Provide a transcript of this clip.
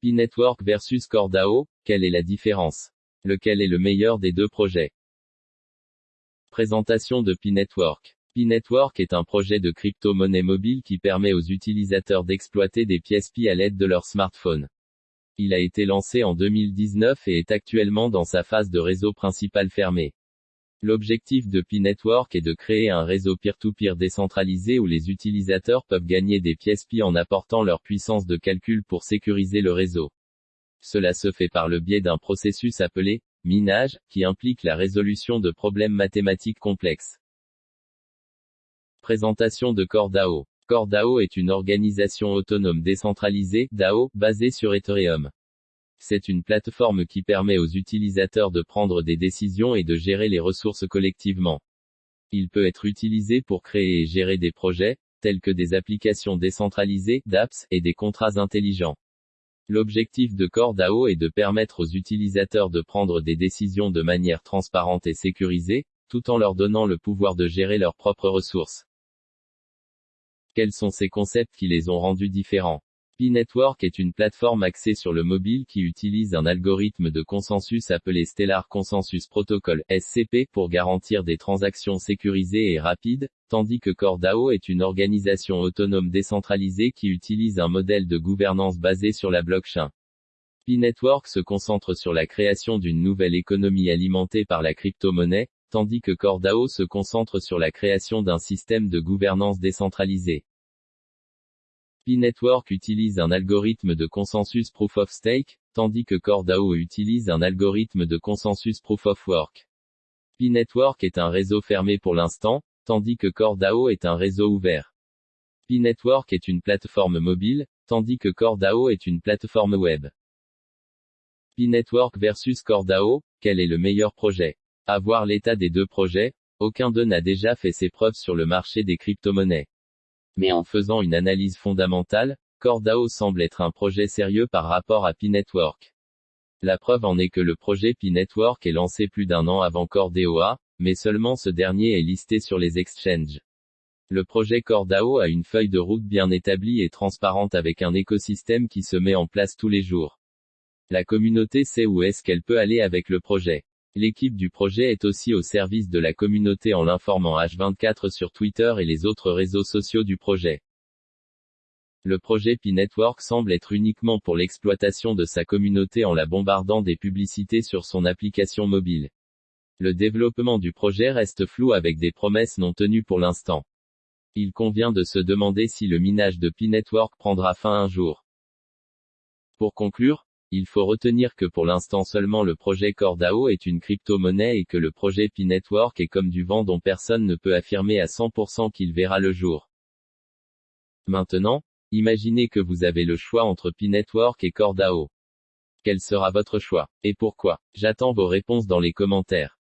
P-Network versus CoreDAO, quelle est la différence? Lequel est le meilleur des deux projets? Présentation de P-Network. P-Network est un projet de crypto-monnaie mobile qui permet aux utilisateurs d'exploiter des pièces Pi à l'aide de leur smartphone. Il a été lancé en 2019 et est actuellement dans sa phase de réseau principal fermé. L'objectif de Pi-Network est de créer un réseau peer-to-peer décentralisé où les utilisateurs peuvent gagner des pièces Pi en apportant leur puissance de calcul pour sécuriser le réseau. Cela se fait par le biais d'un processus appelé minage, qui implique la résolution de problèmes mathématiques complexes. Présentation de CoreDAO. CoreDAO est une organisation autonome décentralisée, DAO, basée sur Ethereum. C'est une plateforme qui permet aux utilisateurs de prendre des décisions et de gérer les ressources collectivement. Il peut être utilisé pour créer et gérer des projets, tels que des applications décentralisées, d'apps, et des contrats intelligents. L'objectif de CoreDAO est de permettre aux utilisateurs de prendre des décisions de manière transparente et sécurisée, tout en leur donnant le pouvoir de gérer leurs propres ressources. Quels sont ces concepts qui les ont rendus différents? P-Network est une plateforme axée sur le mobile qui utilise un algorithme de consensus appelé Stellar Consensus Protocol, SCP, pour garantir des transactions sécurisées et rapides, tandis que CoreDAO est une organisation autonome décentralisée qui utilise un modèle de gouvernance basé sur la blockchain. P-Network se concentre sur la création d'une nouvelle économie alimentée par la crypto-monnaie, tandis que CoreDAO se concentre sur la création d'un système de gouvernance décentralisé. P-Network utilise un algorithme de consensus Proof of Stake, tandis que CoreDAO utilise un algorithme de consensus Proof of Work. P-Network est un réseau fermé pour l'instant, tandis que CoreDAO est un réseau ouvert. P-Network est une plateforme mobile, tandis que CoreDAO est une plateforme web. P-Network versus CoreDAO, quel est le meilleur projet? À voir l'état des deux projets, aucun d'eux n'a déjà fait ses preuves sur le marché des crypto-monnaies. Mais en faisant une analyse fondamentale, CoreDAO semble être un projet sérieux par rapport à P-Network. La preuve en est que le projet P-Network est lancé plus d'un an avant CoreDAO, mais seulement ce dernier est listé sur les exchanges. Le projet CoreDAO a une feuille de route bien établie et transparente avec un écosystème qui se met en place tous les jours. La communauté sait où est-ce qu'elle peut aller avec le projet. L'équipe du projet est aussi au service de la communauté en l'informant H24 sur Twitter et les autres réseaux sociaux du projet. Le projet P-Network semble être uniquement pour l'exploitation de sa communauté en la bombardant des publicités sur son application mobile. Le développement du projet reste flou avec des promesses non tenues pour l'instant. Il convient de se demander si le minage de P-Network prendra fin un jour. Pour conclure, il faut retenir que pour l'instant seulement le projet CoreDAO est une crypto-monnaie et que le projet P-Network est comme du vent dont personne ne peut affirmer à 100% qu'il verra le jour. Maintenant, imaginez que vous avez le choix entre P-Network et CoreDAO. Quel sera votre choix Et pourquoi? J'attends vos réponses dans les commentaires.